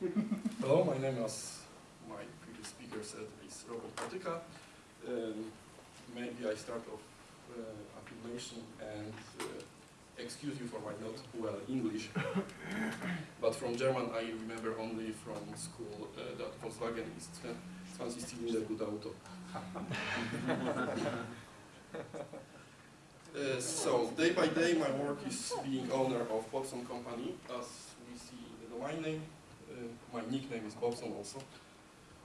Hello, my name is, my previous speaker said, is Robert Patyka. Um, maybe I start off uh, affirmation and uh, excuse you for my not well English. but from German I remember only from school uh, that Volkswagen is 20 cylinder good auto. Uh, so, day by day my work is being owner of Bobson company, as we see in the domain name. My nickname is Bobson also.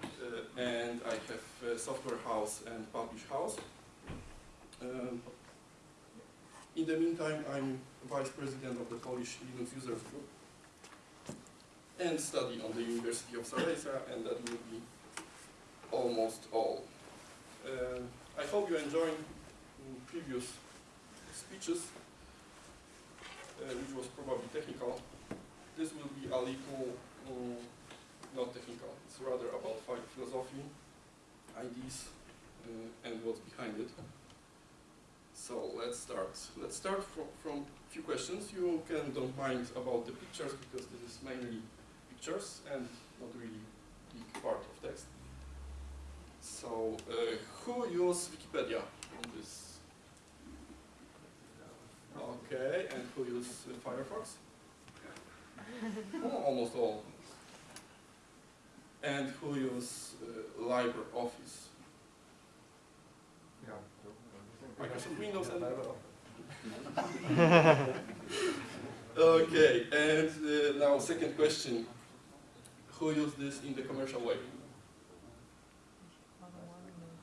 Uh, and I have software house and publish house. Um, in the meantime, I'm vice president of the Polish Linux Users Group and study on the University of Silesia, and that will be almost all. Uh, I hope you enjoyed previous speeches, uh, which was probably technical. This will be a little not technical. It's rather about philosophy, ideas, uh, and what's behind it. So let's start. Let's start from, from a few questions. You can don't mind about the pictures because this is mainly pictures and not really big part of text. So uh, who use Wikipedia on this Okay, and who use uh, Firefox? oh, almost all. And who use uh, LibreOffice? Microsoft Windows and Okay, and uh, now second question. Who use this in the commercial way?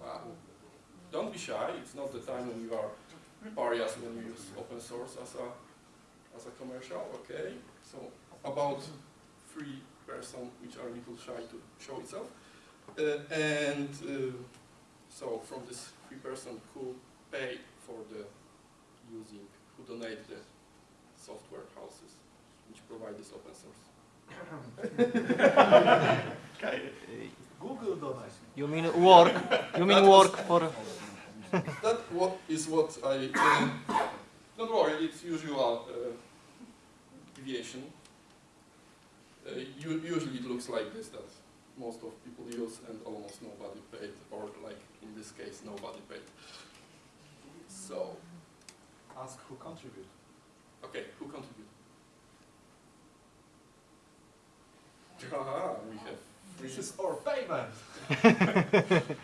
Wow. Don't be shy, it's not the time when you are pariahs when you use open source as a as a commercial. Okay, so about three person which are a little shy to show itself, uh, and uh, so from this three person who pay for the using, who donate the software houses which provide this open source. Google donate. You mean work? You mean work for? that what is what I. Uh, don't worry, it's usual uh, deviation. Uh, usually it looks like this that most of people use and almost nobody paid, or like in this case, nobody paid. So. Ask who contribute. Okay, who contribute? Ah, we have. This is our payment.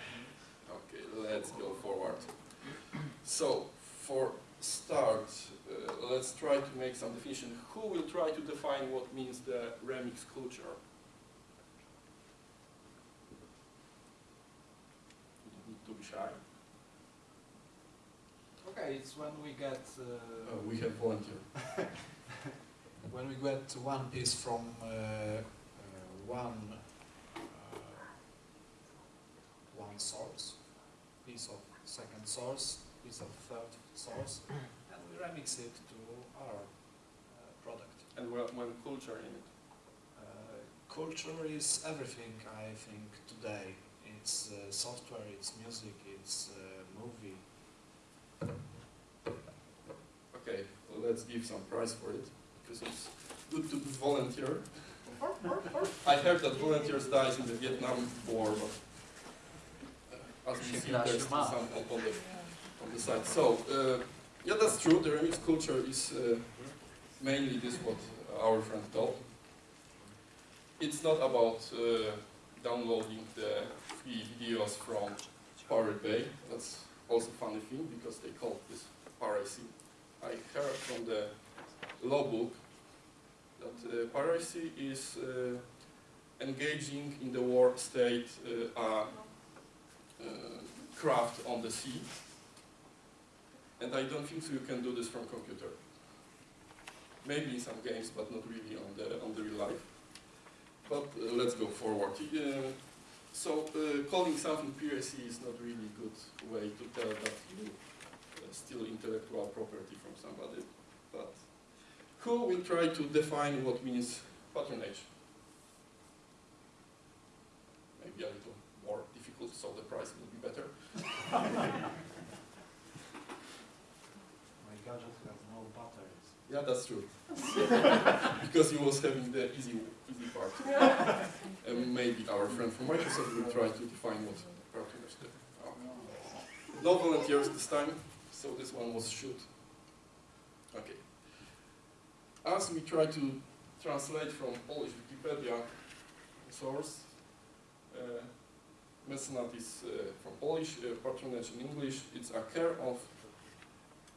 Okay, let's go forward. So, for start, uh, let's try to make some definition. Who will try to define what means the remix culture? You don't need to be shy. Okay, it's when we get uh, Uh, we have volunteer. when we get one piece from uh, uh, one uh, one source, piece of second source, piece of third source, and we remix it to our uh, product. And when, culture in it. Uh, culture is everything, I think, today. It's uh, software, it's music, it's uh, movie. Okay, well, let's give some prize for it, because it's good to volunteer. I heard that volunteers died in the Vietnam War, but uh, as we see, there's some on, on the side. So, uh, yeah, that's true. The remix culture is uh, mainly this what our friend told. It's not about uh, downloading the free videos from Pirate Bay. That's also funny thing because they call this piracy. I heard from the law book that uh, piracy is uh, engaging in the war state uh, a craft on the sea. And I don't think so you can do this from computer. Maybe in some games, but not really on the on the real life. But uh, let's go forward. Uh, so uh, calling something piracy is not really good way to tell that you uh, steal intellectual property from somebody. But who will try to define what means patronage? Maybe a little more difficult, so the price will be better. My gadget has no batteries. Yeah, that's true. because he was having the easy, easy part. and maybe our friend from Microsoft will try to define what cartoonish do. Oh. No volunteers this time, so this one was shoot. Okay. As we try to translate from Polish Wikipedia source, uh, mecenat is uh, from Polish, uh, patronage in English. It's a care of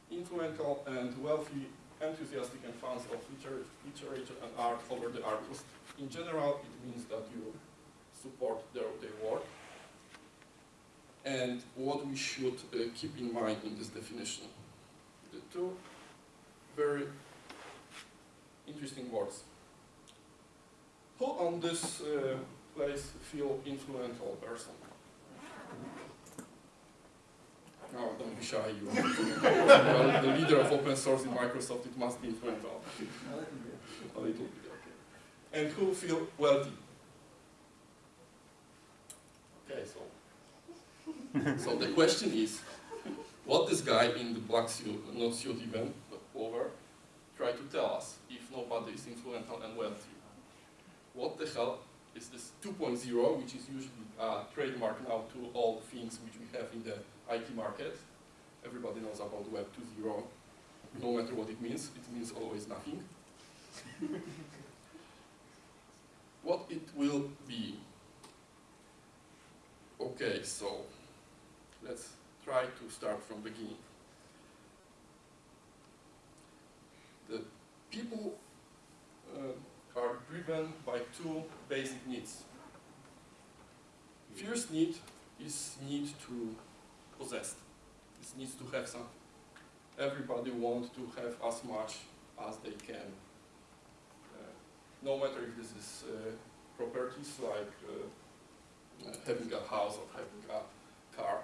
influential and wealthy, enthusiastic and fans of liter literature and art over the artist. In general, it means that you support their, their work. And what we should uh, keep in mind in this definition. The two very interesting words. Who on this uh, place feel influential person? No, don't be shy. You are the leader of open source in Microsoft. It must be influential. A little bit, okay. And who feel wealthy? Okay, so so the question is, what this guy in the black suit, not suit even, but over, try to tell us if nobody is influential and wealthy? What the hell is this 2.0, which is usually a trademark now to all things which we have in the IT market? Everybody knows about Web 2.0, no matter what it means, it means always nothing. what it will be? Okay, so let's try to start from the beginning. The people uh, are driven by two basic needs. First need is need to possess. This needs to have something. Everybody wants to have as much as they can. Uh, no matter if this is uh, properties like uh, uh, having a house or having a car,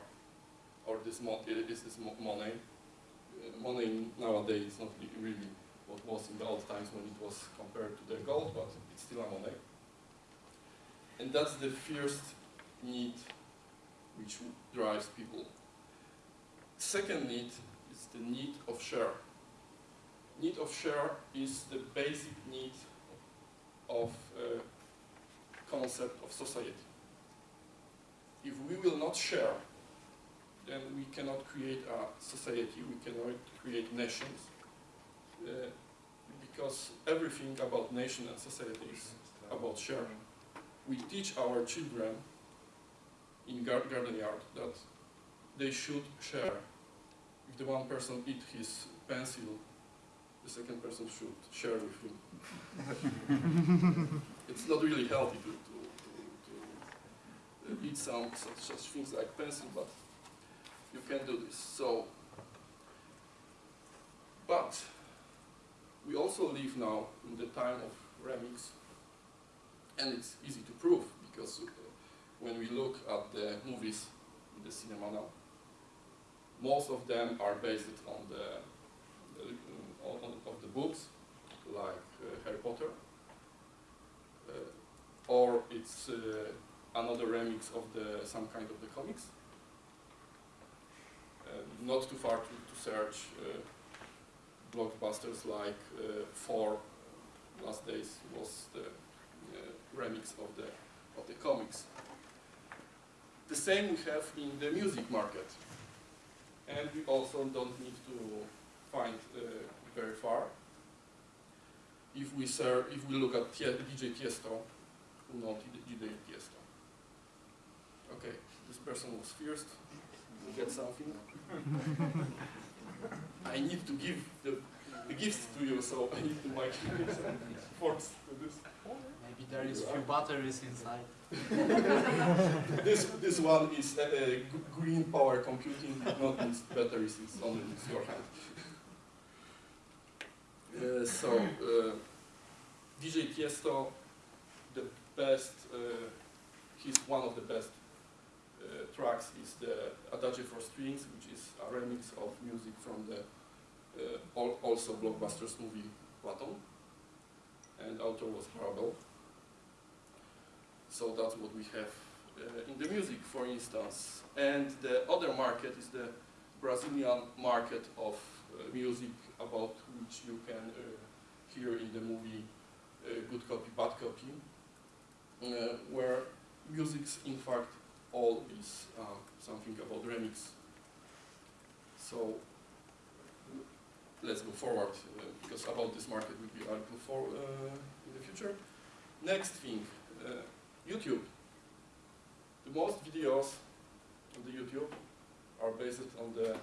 or this mo is this mo money. Uh, money nowadays is not really what was in the old times when it was compared to the gold, but it's still a money. And that's the first need which drives people. Second need is the need of share. Need of share is the basic need of uh, concept of society. If we will not share, then we cannot create a society, we cannot create nations. Uh, because everything about nation and society is about sharing. We teach our children in gar garden yard that they should share. If the one person eat his pencil, the second person should share with him. it's not really healthy to, to, to, to eat some such, such things like pencil, but you can do this. So, but we also live now in the time of remix, and it's easy to prove because uh, when we look at the movies in the cinema now, most of them are based on the, on, of the books, like uh, Harry Potter, uh, or it's uh, another remix of the some kind of the comics. Uh, not too far to, to search uh, blockbusters like uh, Thor Last Days was the remix of the of the comics. The same we have in the music market. And we also don't need to find uh, very far. If we serve, if we look at DJ Tiesto, who knows DJ Tiesto? Okay, this person was first. You get something. I need to give the, the gifts to you, so I need to make force to this. There is few batteries inside. this this one is uh, uh, green power computing, not use batteries. It's only with your hand. Uh, so uh, DJ Tiesto, the best. Uh, he's one of the best uh, tracks. Is the Adagio for Strings, which is a remix of music from the also blockbusters movie Platon, and author was Brabel. So that's what we have uh, in the music, for instance. And the other market is the Brazilian market of uh, music about which you can uh, here in the movie uh, Good Copy, Bad Copy, uh, where music's in fact all is uh, something about remix. So let's go forward uh, because about this market will be article for uh, in the future. Next thing, uh, YouTube. The most videos on the YouTube are based on the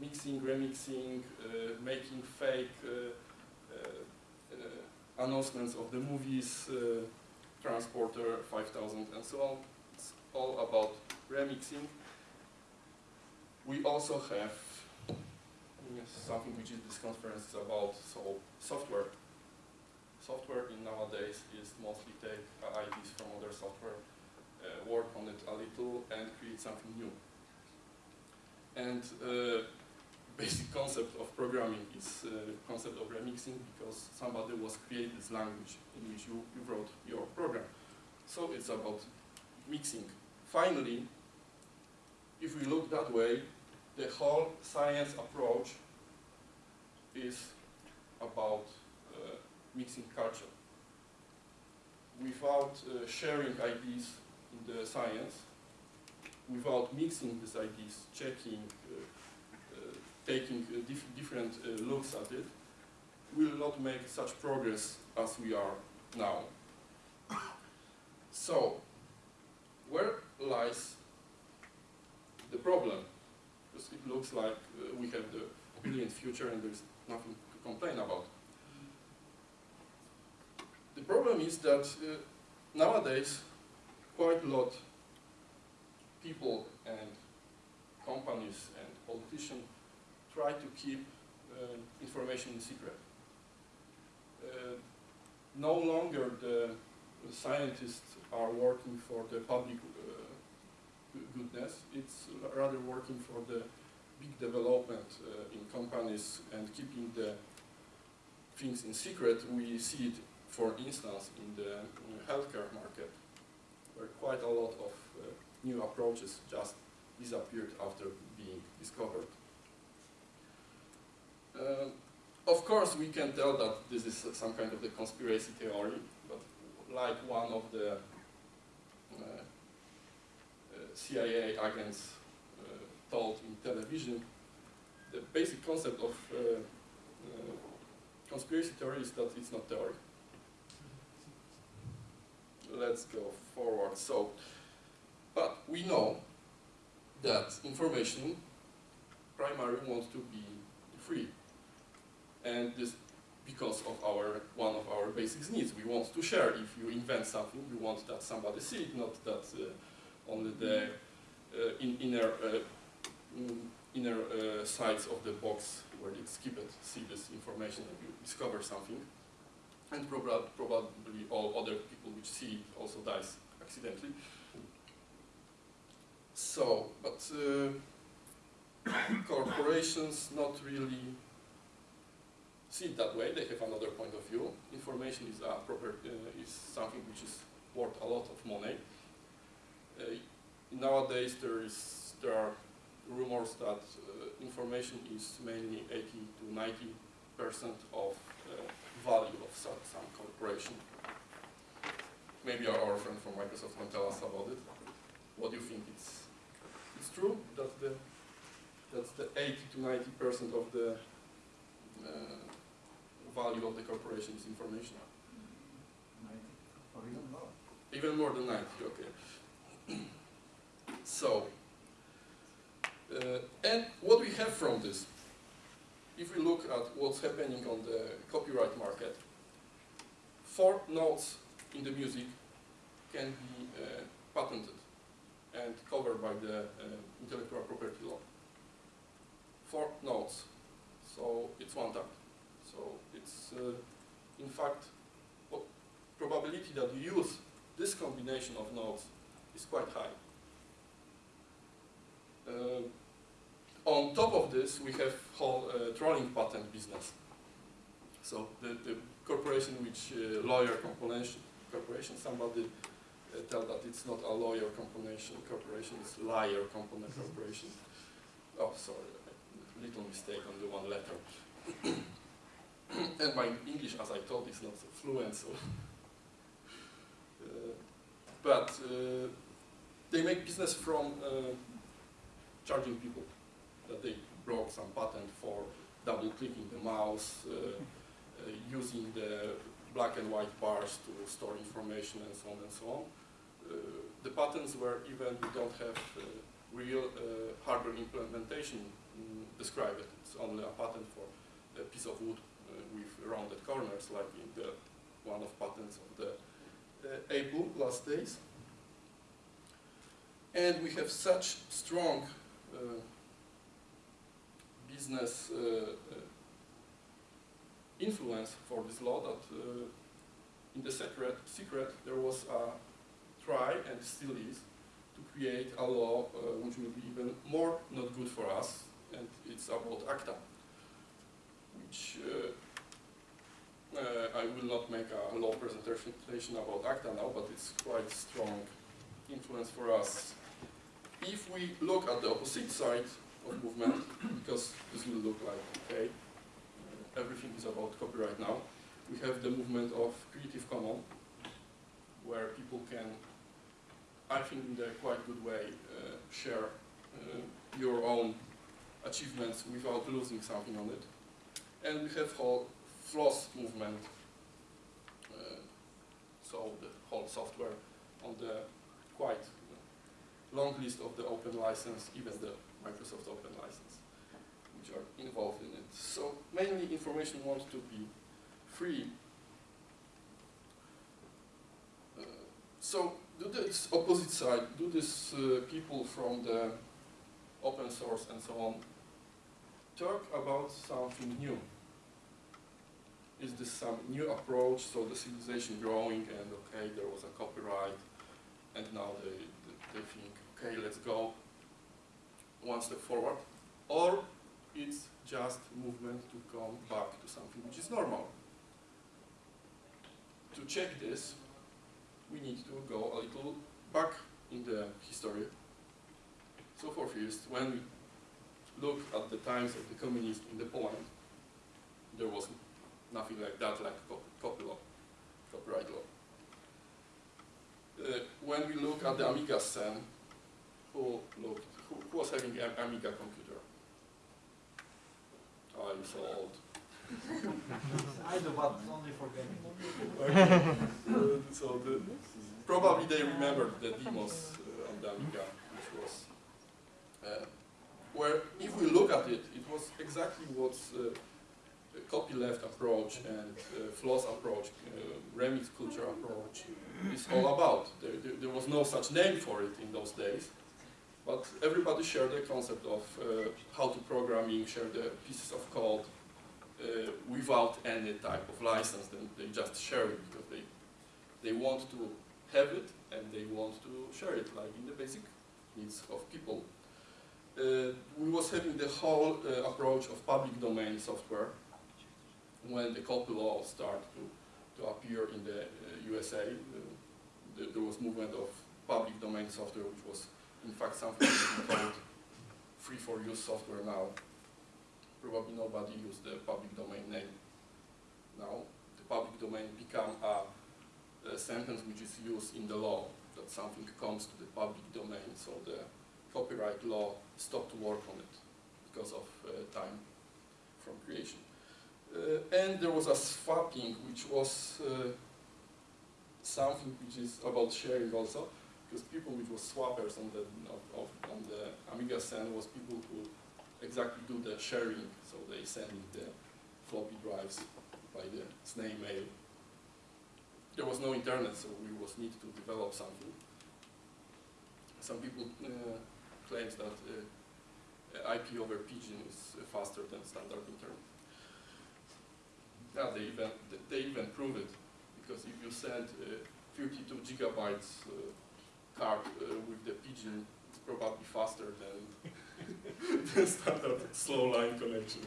mixing, remixing, uh, making fake uh, uh, uh, announcements of the movies, uh, Transporter 5000 and so on. It's all about remixing. We also have something which is this conference is about, so software. Software in nowadays is mostly take uh, ideas from other software, uh, work on it a little and create something new. And uh, basic concept of programming is concept of remixing because somebody was created this language in which you, you wrote your program. So it's about mixing. Finally, if we look that way, the whole science approach is about mixing culture. Without uh, sharing ideas in the science, without mixing these ideas, checking, uh, uh, taking uh, dif different uh, looks at it, will not make such progress as we are now. So, where lies the problem? Because it looks like uh, we have the brilliant future and there's nothing to complain about. The problem is that uh, nowadays quite a lot people and companies and politicians try to keep uh, information secret. Uh, no longer the, scientists are working for the public uh, goodness, it's rather working for the big development uh, in companies and keeping the things in secret. We see it, for instance, in the healthcare market, where quite a lot of uh, new approaches just disappeared after being discovered. Uh, of course, we can tell that this is some kind of the conspiracy theory, but like one of the uh, uh, CIA agents uh, told in television, the basic concept of uh, conspiracy theory is that it's not theory. Let's go forward. So, but we know that information primary wants to be free. And this because of our one of our basic needs. We want to share. If you invent something, we want that somebody see it, not that uh, only the uh, in, inner uh, mm, inner uh, sides of the box where it's kept see this information and you discover something. And proba probably all other people which see also dies accidentally. So, but uh, corporations not really see it that way. They have another point of view. Information is a proper uh, is something which is worth a lot of money. Uh, nowadays, there is there are rumors that uh, information is mainly 80 to 90 percent of uh, value of some, some corporation. Maybe our, our friend from Microsoft can tell us about it. What do you think? It's it's true that the that's the 80 to 90 percent of the uh, value of the corporation is information. Or even more. Even more than 90, okay. so, uh, and what we have from this, if we look at what's happening on the copyright market, four notes in the music can be uh, patented and covered by the uh, intellectual property law. Four notes, so it's one time. So it's, uh, in fact, probability that you use this combination of notes is quite high. On top of this, we have whole uh, trolling patent business. So the, the corporation which uh, lawyer corporation, corporation somebody uh, tell that it's not a lawyer corporation, corporation it's liar component corporation. Oh, sorry, little mistake on the one letter. and my English, as I told, is not so fluent, so. Uh, but uh, they make business from uh, charging people that they broke some patent for double clicking the mouse, uh, uh, using the black and white bars to store information and so on and so on. Uh, the patents were even we don't have uh, real uh, hardware implementation mm, described. It's only a patent for a piece of wood uh, with rounded corners, like in the one of patents of the Apple last days. And we have such strong business uh, uh, influence for this law that uh, in the secret, secret there was a try and still is to create a law which will be even more not good for us and it's about ACTA which uh, I will not make a law presentation about ACTA now but it's quite strong influence for us. If we look at the opposite side of movement because this will look like okay everything is about copyright now. We have the movement of Creative Commons, where people can, I think in a quite good way, uh, share uh, your own achievements without losing something on it. And we have whole FLOSS movement, uh, so the whole software on the quite long list of the open license, even the Microsoft Open License, which are involved in it. So mainly information wants to be free. Uh, so do this opposite side, do this uh, people from the open source and so on talk about something new. Is this some new approach, so the civilization growing and okay, there was a copyright and now they, they think, okay, let's go one step forward, or it's just movement to come back to something which is normal. To check this, we need to go a little back in the history. So for first, when we look at the times of the communists in the Poland, there was nothing like that, like copy, law, copyright law. Uh, when we look at the Amiga scene, who looked, who, who was having an Amiga computer? Oh, I'm so old. I do, but only for gaming. Uh, so the, probably they remembered the demos uh, on the Amiga, which was uh, where if we look at it, it was exactly what uh, the copyleft approach and uh, floss approach, uh, remix culture approach is all about. There, there, there was no such name for it in those days, but everybody shared the concept of uh, how to programming, share the pieces of code uh, without any type of license. Then they just share it because they they want to have it and they want to share it, like in the basic needs of people. Uh, we was having the whole uh, approach of public domain software when the copy law started to, to appear in the uh, USA. The, there was movement of public domain software, which was in fact something called free for use software now. Probably nobody used the public domain name now. The public domain become a, a sentence which is used in the law that something comes to the public domain. So the copyright law stopped to work on it because of uh, time from creation. Uh, and there was a swapping, which was uh, something which is about sharing also, because people which was swappers on the of, of, on the Amiga scene was people who exactly do the sharing, so they send the floppy drives by the snail mail. There was no internet, so we was need to develop something. Some people uh, claims that uh, IP over pigeon is uh, faster than standard internet. Yeah, they even they even prove it because if you send uh, 32 gigabytes card uh, with the pigeon, it's probably faster than the standard slow line connection.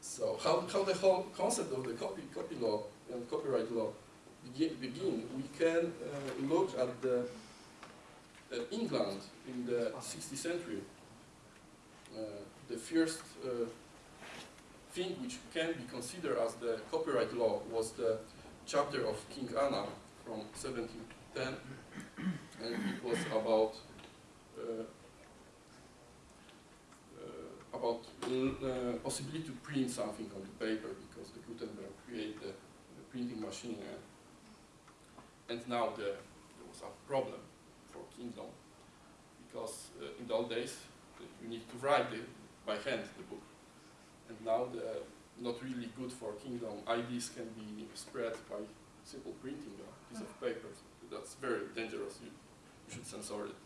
So how, how the whole concept of the copy copy law and copyright law begin, we can uh, look at the uh, England in the 16th century. Uh, the first uh, thing which can be considered as the copyright law was the chapter of King Anna from 1710, and it was about uh, uh, about uh, possibility to print something on the paper because the Gutenberg created the, the printing machine, uh, and now the, there was a problem for Kingdom because uh, in the old days you need to write the, by hand the book, and now the not really good for Kingdom IDs can be spread by simple printing a piece of paper. That's very dangerous. You, you should censor it.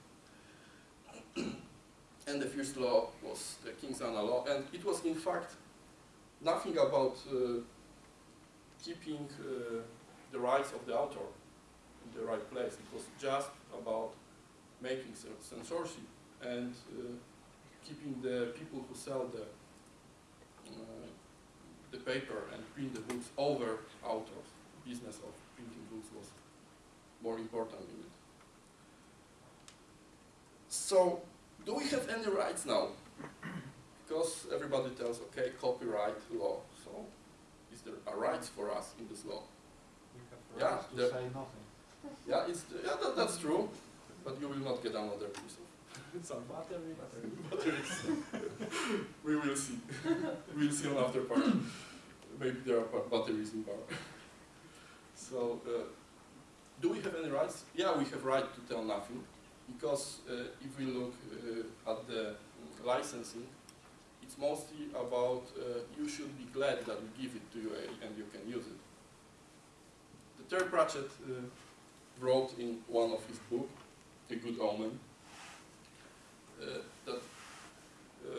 and the first law was the King's Anna law, and it was in fact nothing about uh, keeping uh, the rights of the author in the right place. It was just about making censorship and uh, keeping the people who sell the uh, the paper and print the books over authors. The business of printing books was more important in it. So, do we have any rights now? Because everybody tells, okay, copyright law. So, is there a rights for us in this law? We have Yeah, rights to say nothing. Yeah, it's yeah, that, that's true, but you will not get another piece of some battery, batteries. we will see. we'll see on after part. Maybe there are ba- batteries in bar. So, uh, do we have any rights? Yeah, we have right to tell nothing, because uh, if we look uh, at the licensing, it's mostly about uh, you should be glad that we give it to you and you can use it. Terry Pratchett uh, wrote in one of his books, A Good Omen, uh, that uh,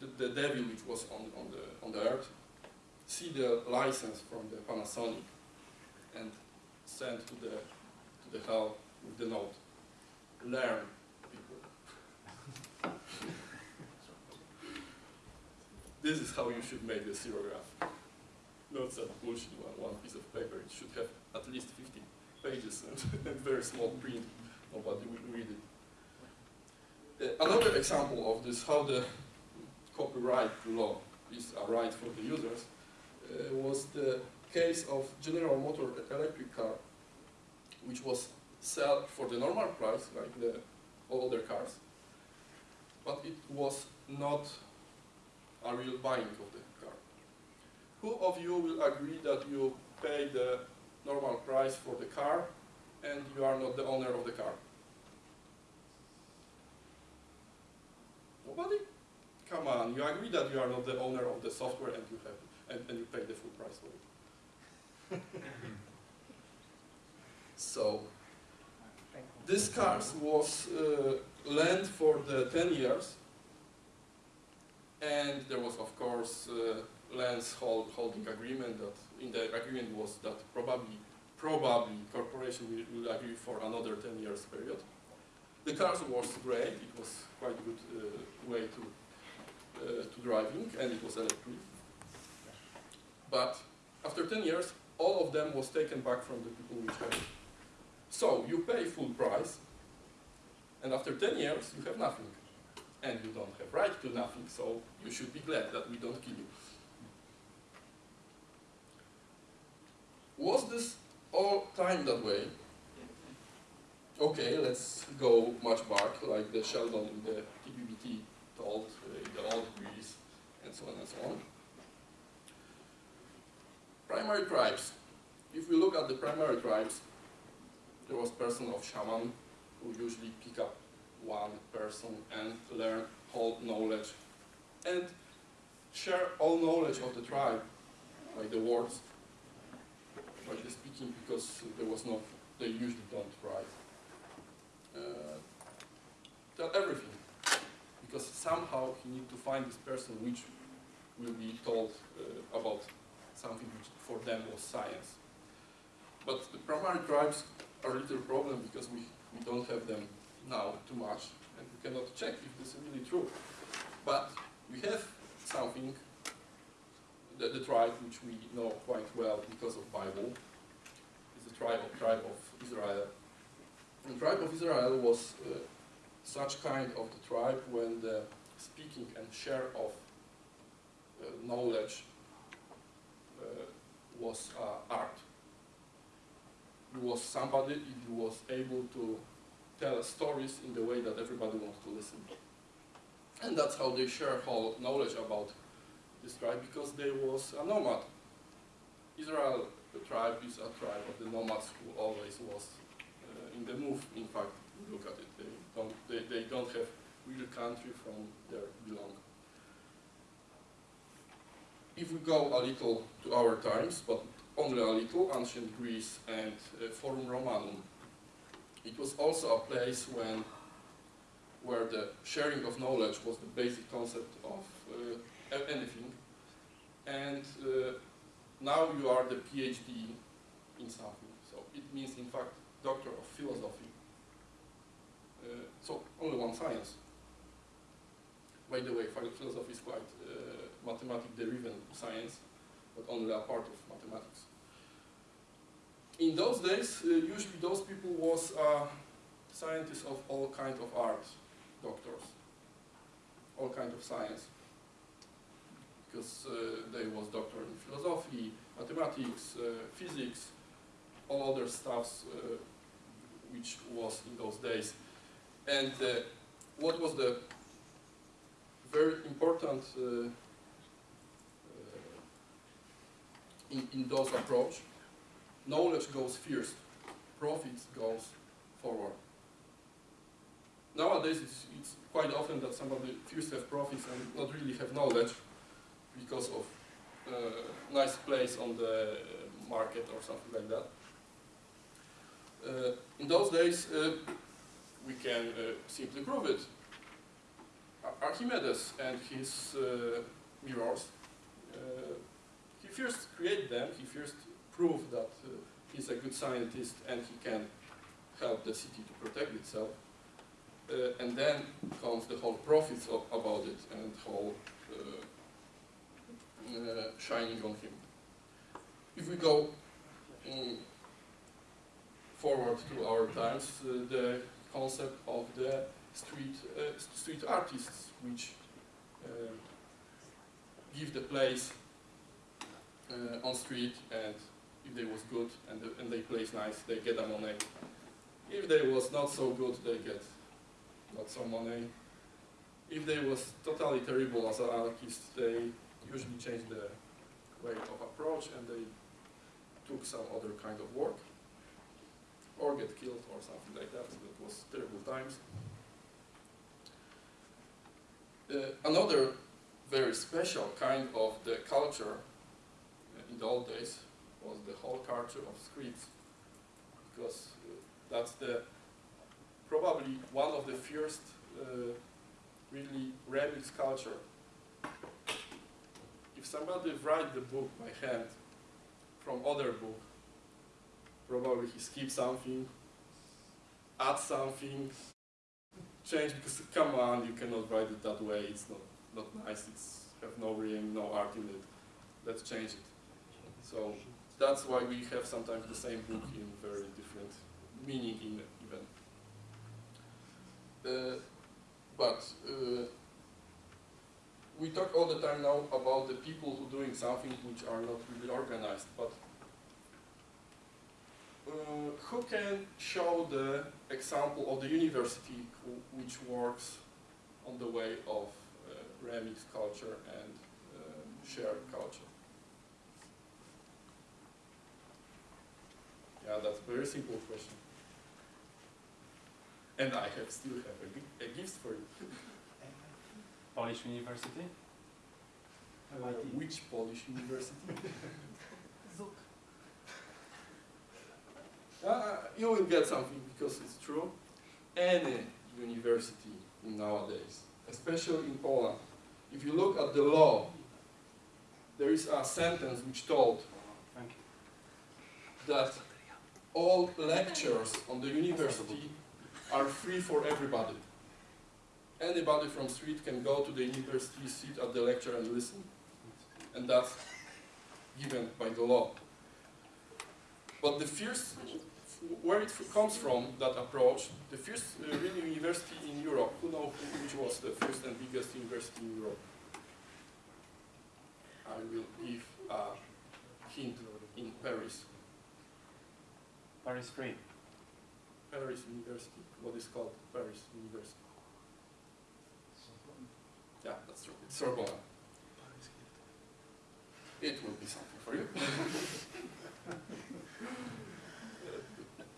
the, the devil which was on, on, the, on the earth see the license from the Panasonic and send to the, to the hell with the note, learn people. this is how you should make the xerograph. Not some bullshit one, one piece of paper. It should have at least 50 pages and, and very small print. Nobody will read it. Uh, another example of this, how the copyright law is a right for the users, uh, was the case of General Motor electric car, which was sold for the normal price, like the all other cars, but it was not a real buying of the car. Who of you will agree that you pay the normal price for the car and you are not the owner of the car? Nobody? Come on, you agree that you are not the owner of the software and you have and, and you pay the full price for it. So this cars was uh, lent for the 10 years and there was of course uh, lands hold, holding agreement that in the agreement was that probably probably corporation will, will agree for another 10 years period. The cars was great, it was quite good uh, way to uh, to driving and it was electric. But after 10 years, all of them was taken back from the people which had it. So you pay full price, and after 10 years, you have nothing. And you don't have right to nothing, so you should be glad that we don't kill you. Was this all time that way? Okay, let's go much back, like the Sheldon in the TBBT told, uh, the old Greece, and so on and so on. Primary tribes. If we look at the primary tribes, there was person of shaman who usually pick up one person and learn whole knowledge and share all knowledge of the tribe by the words, by the speaking, because there was no, they usually don't write. Uh, tell everything, because somehow he need to find this person which will be told uh, about something which for them was science. But the primary tribes are a little problem because we, we don't have them now too much and we cannot check if this is really true. But we have something, the, the tribe which we know quite well because of Bible, is the tribe of, tribe of Israel. The tribe of Israel was uh, such kind of the tribe when the speaking and share of uh, knowledge was uh, art. It was somebody who was able to tell stories in the way that everybody wants to listen. And that's how they share whole knowledge about this tribe because they was a nomad. Israel, the tribe, is a tribe of the nomads who always was uh, in the move. In fact, look at it. They don't, they, they don't have real country from their belong. If we go a little to our times, but only a little, ancient Greece and uh, Forum Romanum, it was also a place when, where the sharing of knowledge was the basic concept of uh, anything. And uh, now you are the PhD in something. So it means, in fact, doctor of philosophy. Uh, so only one science. By the way, phil- philosophy is quite uh, mathematic-driven science, but only a part of mathematics. In those days, uh, usually those people was uh, scientists of all kind of arts, doctors, all kind of science, because uh, they was doctor in philosophy, mathematics, physics, all other stuffs uh, which was in those days. And uh, what was the very important uh, uh, in, in those approach, knowledge goes first, profits goes forward. Nowadays, it's, it's quite often that somebody first have profits and not really have knowledge because of uh, nice place on the market or something like that. Uh, in those days, uh, we can uh, simply prove it. Archimedes and his uh, mirrors, uh, first created them, he first proved that uh, he's a good scientist and he can help the city to protect itself. Uh, and then comes the whole profits of, about it and whole uh, uh, shining on him. If we go mm, forward to our times, uh, the concept of the street uh, street artists, which give the place uh, on street, and if they was good and, and they place nice, they get a money. If they was not so good, they get not so money. If they was totally terrible as an artist, they usually change the way of approach and they took some other kind of work or get killed or something like that. That was terrible times. Uh, another very special kind of the culture the old days was the whole culture of scripts because uh, that's the probably one of the first uh, really remix culture. If somebody write the book by hand from other book, probably he skip something, add something, change because come on, you cannot write it that way. It's not not nice. It's have no rhyme, no art in it. Let's change it. So that's why we have sometimes the same book in very different meaning in even. Uh, but uh, we talk all the time now about the people who doing something which are not really organized, but uh, who can show the example of the university who, which works on the way of uh, remix culture and um, shared culture? Yeah, that's a very simple question. And I have still have a, a gift for you. Polish University? Uh, which Polish university? Uh, you will get something because it's true. Any university nowadays, especially in Poland, if you look at the law, there is a sentence which told Thank you. that all lectures on the university are free for everybody. Anybody from street can go to the university, sit at the lecture and listen. And that's given by the law. But the first, where it comes from, that approach, the first uh, real university in Europe, who knows which was the first and biggest university in Europe? I will give a hint in Paris. Paris free. Paris University, what is called Paris University. Yeah, that's true. It's Sorbonne. It will be something for you.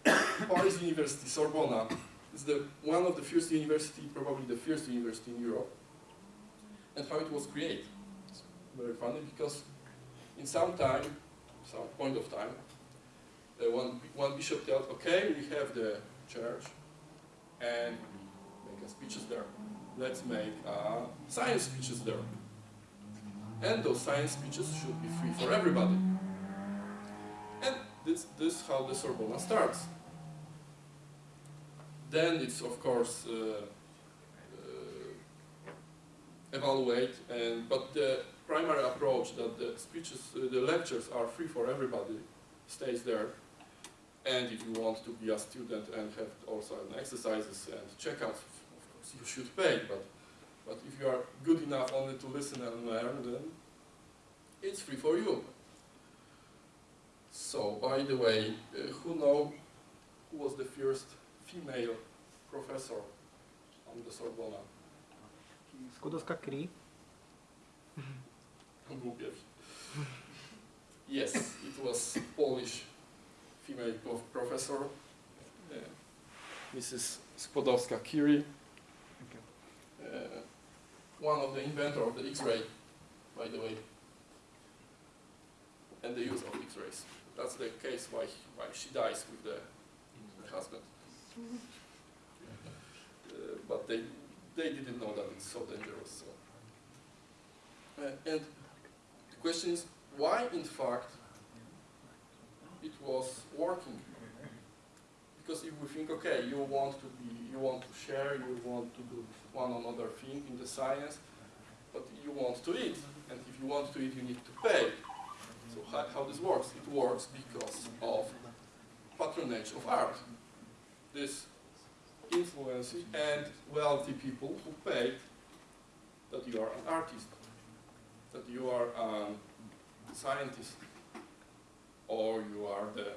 Paris University, Sorbonne, is the one of the first university, probably the first university in Europe. And how it was created. It's very funny because in some time, some point of time, uh, one, one bishop tells, okay, we have the church and make a speeches there. Let's make uh, science speeches there. And those science speeches should be free for everybody. And this, this is how the Sorbonne starts. Then it's of course uh, uh, evaluate, and but the primary approach that the speeches, uh, the lectures are free for everybody stays there. And if you want to be a student and have also an exercises and checkouts, of course you should pay. But but if you are good enough only to listen and learn, then it's free for you. So, by the way, uh, who know who was the first female professor on the Sorbonne? Skłodowska Curie. Yes, it was Polish female prof professor, uh, Mrs. Skłodowska-Curie, uh, one of the inventor of the X-ray, by the way, and the use of X-rays. That's the case why why she dies with the, husband. Uh, but they they didn't know that it's so dangerous. So. Uh, and the question is, why in fact was working? Because if we think, okay, you want to be, you want to share, you want to do one another thing in the science, but you want to eat, and if you want to eat, you need to pay. So how, how this works? It works because of patronage of art. This influence and wealthy people who paid that you are an artist, that you are a scientist, or you are the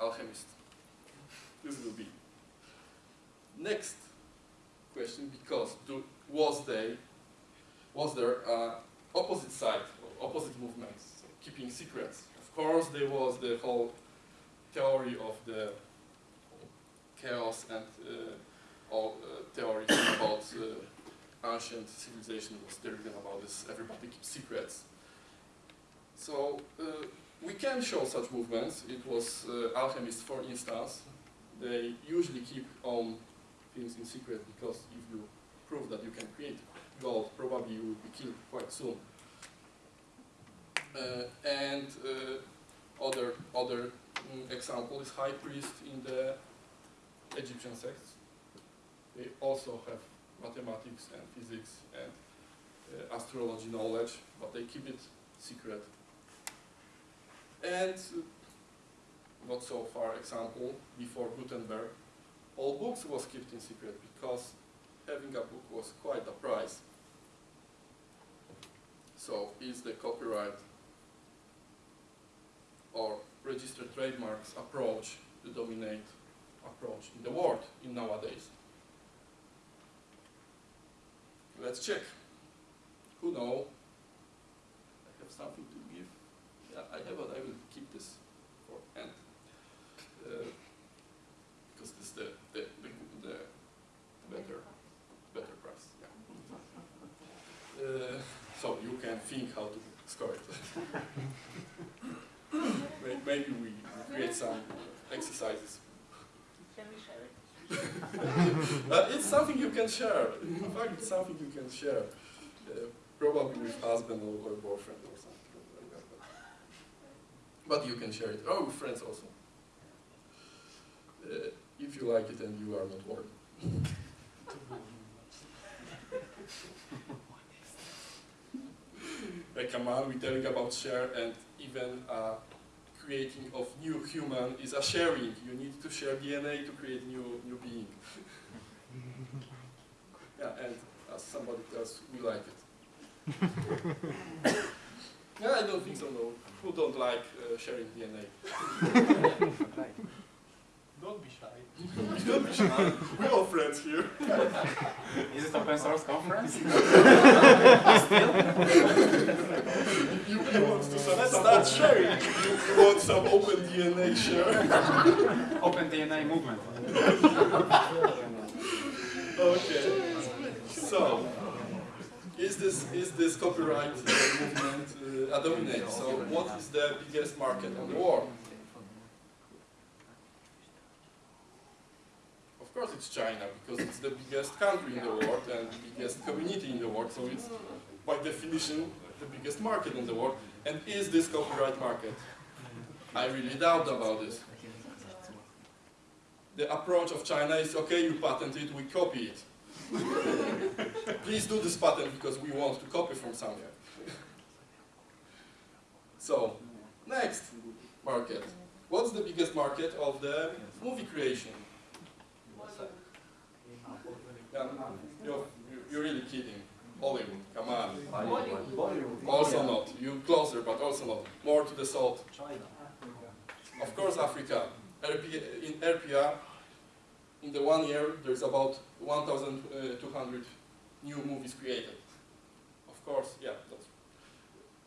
alchemist. This will be next question because do, was they was there uh, opposite side opposite movements keeping secrets? Of course, there was the whole theory of the chaos and uh, all uh, theories about uh, ancient civilization was driven about this. Everybody keeps secrets. So uh, we can show such movements. It was uh, alchemists, for instance. They usually keep on things in secret because if you prove that you can create gold, probably you will be killed quite soon. Uh, and uh, other other mm, example is high priest in the Egyptian sects. They also have mathematics and physics and uh, astrology knowledge, but they keep it secret. And not so far example, before Gutenberg, all books was kept in secret because having a book was quite a price. So is the copyright or registered trademarks approach the dominate approach in the world in nowadays? Let's check. Who know? I have something to give. Yeah, I have, but I will keep this for end. Uh, because this is the, the, the, the better, better price. Yeah. Uh, so you can think how to score it. Maybe we create some exercises. Can we share it? Uh, it's something you can share. In fact, it's something you can share. Uh, probably with husband or, or boyfriend or something like that. But, but you can share it. Oh, with friends also. Uh, if you like it and you are not worried. Like, come on, we're telling about share and even uh, creating of new human is a sharing. You need to share DNA to create new new being. yeah, and as somebody tells, we like it. Yeah, I don't think so, no. Who don't like uh, sharing DNA? Don't be shy. don't be shy. We're all friends here. Is it open source conference? You, you want to some, Let's start sharing. You, you want some open DNA share? Open DNA movement. Okay. So, is this is this copyright uh, movement uh, a dominate? So, what is the biggest market on the world? Of course, it's China because it's the biggest country in the world and the biggest community in the world. So, it's by definition the biggest market in the world. And is this copyright market? I really doubt about this. The approach of China is okay, you patent it, we copy it. Please do this patent because we want to copy from somewhere. so, next market. What's the biggest market of the movie creation? Yeah, you're, you're really kidding. Hollywood, come on. Bollywood. Also not. You closer, but also not. More to the south. China. Of course, Africa. RPA, in RPA, in the one year, there's about 1,200 new movies created. Of course, yeah, that's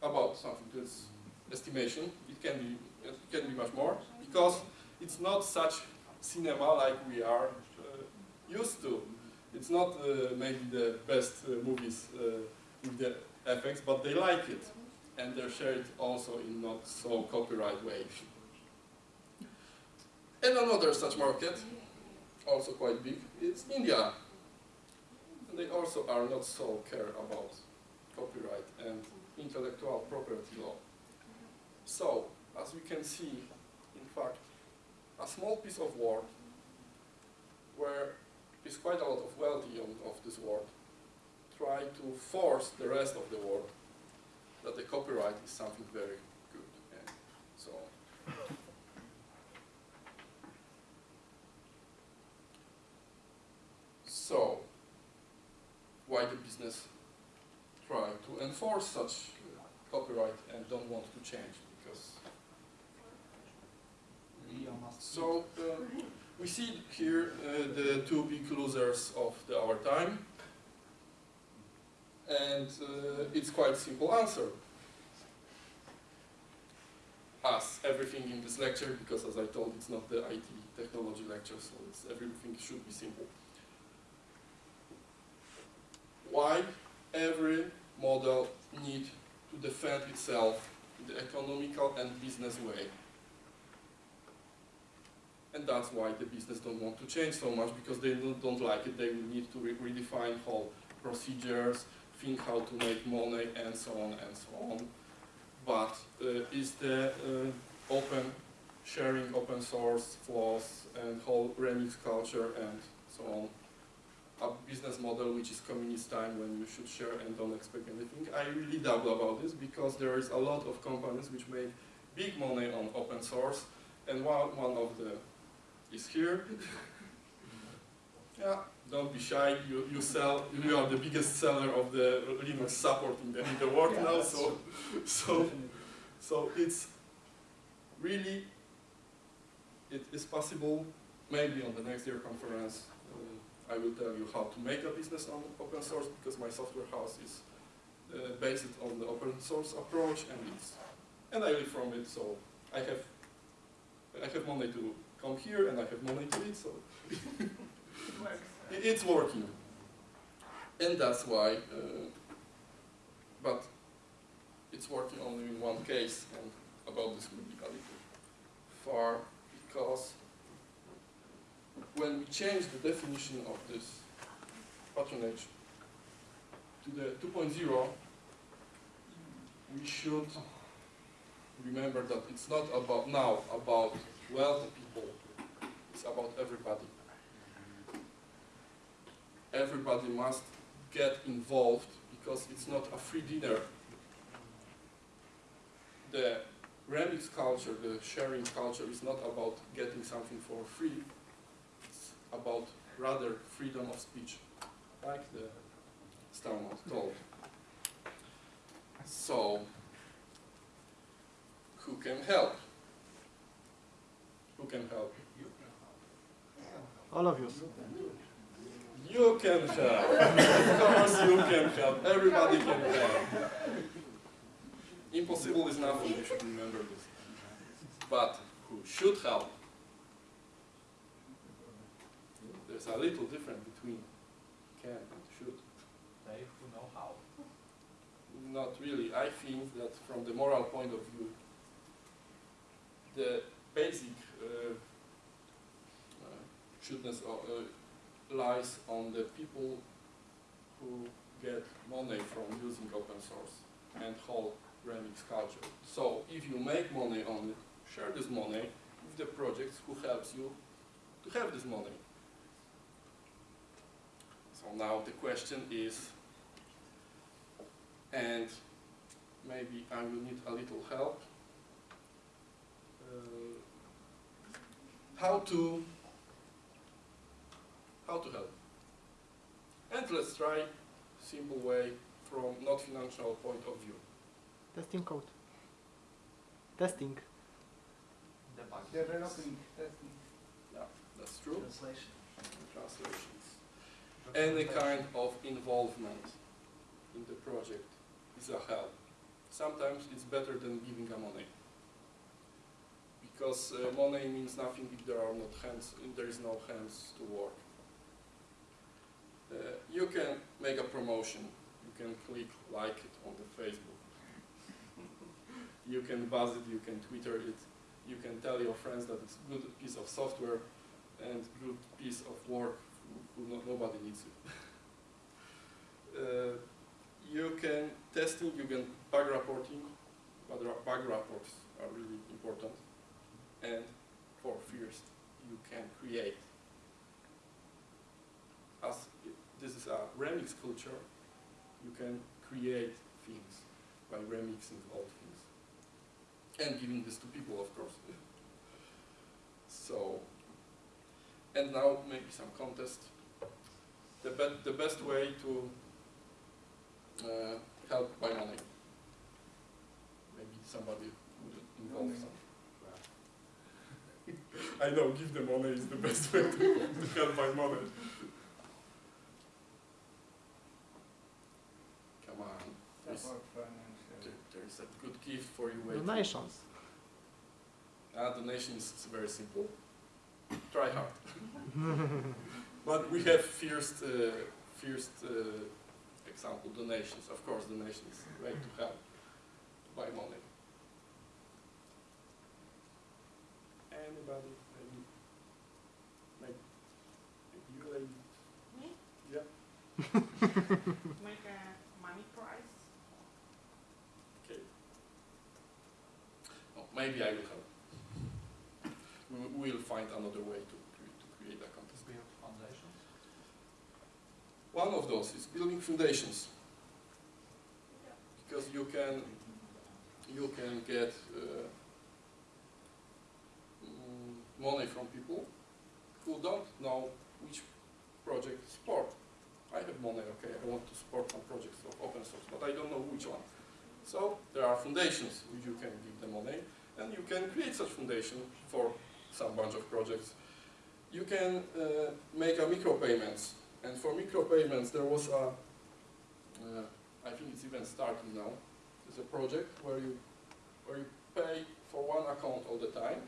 about something. That's estimation. It can be, it can be much more because it's not such cinema like we are uh, used to. It's not uh, maybe the best uh, movies uh, with the effects, but they like it, and they share it also in not so copyright way. And another such market, also quite big, is India. And they also are not so care about copyright and intellectual property law. So, as we can see, in fact, a small piece of work where is quite a lot of wealthy on, of this world try to force the rest of the world that the copyright is something very good and so on. So, why the business try to enforce such copyright and don't want to change? Because so uh, we see here uh, the two big losers of the, our time, and uh, it's quite simple answer. As everything in this lecture, because as I told, it's not the IT technology lecture, so everything should be simple. Why every model need to defend itself in the economical and business way? And that's why the business don't want to change so much because they don't, don't like it. They will need to re redefine whole procedures, think how to make money, and so on and so on. But uh, is the uh, open sharing, open source flaws, and whole remix culture and so on a business model which is communist time when you should share and don't expect anything? I really doubt about this because there is a lot of companies which make big money on open source, and one, one of the is here. yeah, don't be shy. You, you sell. You are the biggest seller of the Linux support in the, in the world Yeah, now. So, so, so it's really it is possible. Maybe on the next year conference, uh, I will tell you how to make a business on open source because my software house is uh, based on the open source approach, and it's and I live from it. So I have I have money to come here and I have money to eat, so. It it's working. And that's why, uh, but it's working only in one case, and about this will be a little far, because when we change the definition of this patronage to the 2.0, we should remember that it's not about now about wealthy people, it's about everybody. Everybody must get involved because it's not a free dinner. The remix culture, the sharing culture is not about getting something for free, it's about rather freedom of speech, like the Stallman told. So, who can help? Who can help? you? All of you. You can help. of course you can help. Everybody can help. Impossible is nothing, you should remember this. But who should help? There's a little difference between can and should. They who know how. Not really. I think that from the moral point of view, the basic o- uh, lies on the people who get money from using open source and whole Remix culture. So if you make money on it, share this money with the projects who helps you to have this money. So now the question is, and maybe I will need a little help. Uh, how to how to help? And let's try simple way from not financial point of view. Testing code. Testing. Debug. Developing, testing. Yeah, That's true. Translation. Translations. Any kind of involvement in the project is a help. Sometimes it's better than giving a money. Because uh, money means nothing if there are not hands, if there is no hands to work. Uh, you can make a promotion. You can click like it on the Facebook. you can buzz it, you can Twitter it. You can tell your friends that it's a good piece of software and good piece of work nobody needs it. uh, you can testing, you can bug reporting, but bug reports are really important. And for first, you can create. As i- this is a remix culture, you can create things by remixing old things. And giving this to people, of course. so, and now maybe some contest. The, be- the best way to uh, help by money. Maybe somebody would involve some. I know, give the money is the best way to, to help by money. Come on, there's, Support financial. there, there's a good gift for you waiting. Donations. Ah, donations is very simple. Try hard. but we have first, uh, first uh, example, donations. Of course, donations way to help by money. Anybody? Maybe, maybe, maybe you lady? Me? Yeah. Make a money prize. Okay. Oh, maybe I will help. We will- find another way to, to create a contest. Build foundations. One of those is building foundations. Because you can, you can get uh, money from people who don't know which project to support. I have money, okay, I want to support some projects of open source, but I don't know which one. So there are foundations which you can give the money, and you can create such foundation for some bunch of projects. You can uh, make a micropayments and for micropayments, there was a, uh, I think it's even starting now, there's a project where you, where you pay for one account all the time,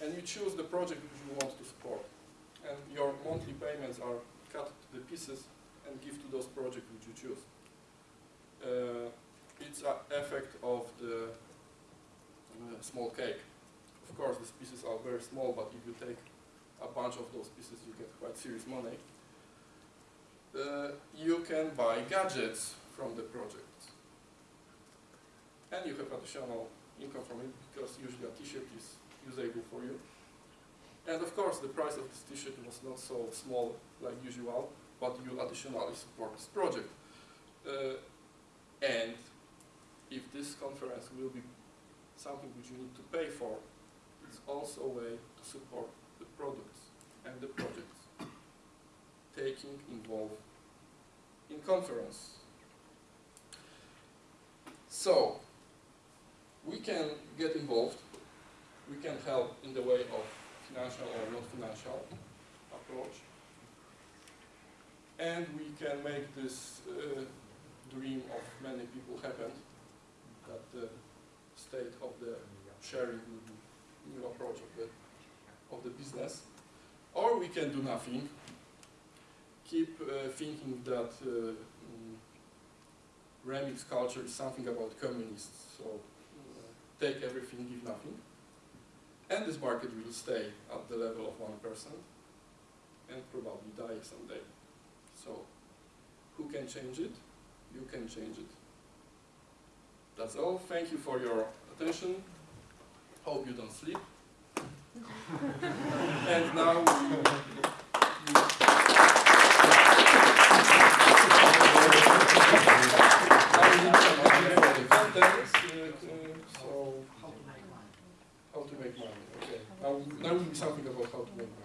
and you choose the project which you want to support. And your monthly payments are cut to the pieces and give to those projects which you choose. Uh, it's an effect of the uh, small cake. Of course, these pieces are very small, but if you take a bunch of those pieces, you get quite serious money uh, you can buy gadgets from the project. And you have additional income from it because usually a t-shirt is usable for you. And of course the price of this t-shirt was not so small like usual, but you additionally support this project. Uh, and if this conference will be something which you need to pay for, it's also a way to support the products and the projects taking involved in conference. So, we can get involved. We can help in the way of financial or non-financial approach. And we can make this uh, dream of many people happen, that the state of the sharing new approach of the, of the business. Or we can do nothing, keep uh, thinking that uh, mm, remix culture is something about communists, so uh, take everything, give nothing. And this market will stay at the level of one person and probably die someday. So, who can change it? You can change it. That's all. Thank you for your attention. Hope you don't sleep. and now Now, now will be something about how to make